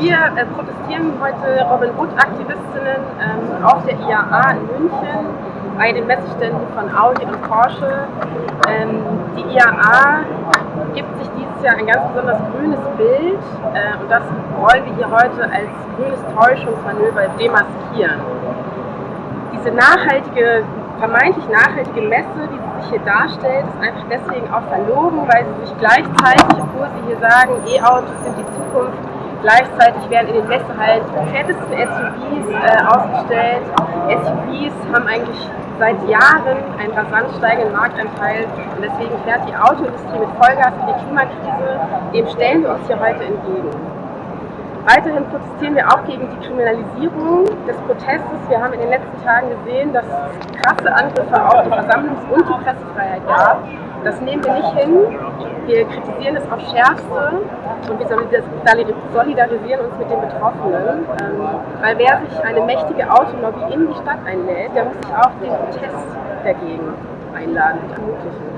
Wir äh, protestieren heute Robin Hood-Aktivistinnen ähm, auf der IAA in München bei den Messeständen von Audi und Porsche. Ähm, die IAA gibt sich dieses Jahr ein ganz besonders grünes Bild äh, und das wollen wir hier heute als grünes Täuschungsmanöver demaskieren. Diese nachhaltige, vermeintlich nachhaltige Messe, die sich hier darstellt, ist einfach deswegen auch verlogen, weil sie sich gleichzeitig, obwohl sie hier sagen, E-Autos sind die Zukunft, Gleichzeitig werden in den Messehallen die fettesten SUVs äh, ausgestellt. SUVs haben eigentlich seit Jahren einen rasant steigenden Marktanteil und deswegen fährt die Autoindustrie mit Vollgas in die Klimakrise. Dem stellen wir uns hier heute entgegen. Weiterhin protestieren wir auch gegen die Kriminalisierung des Protestes. Wir haben in den letzten Tagen gesehen, dass es krasse Angriffe auf die Versammlungs- und die Pressefreiheit gab. Das nehmen wir nicht hin. Wir kritisieren es aufs Schärfste und wir solidarisieren uns mit den Betroffenen. Ähm, weil wer sich eine mächtige Autolobby in die Stadt einlädt, der muss sich auch den Protest dagegen einladen und ermöglichen.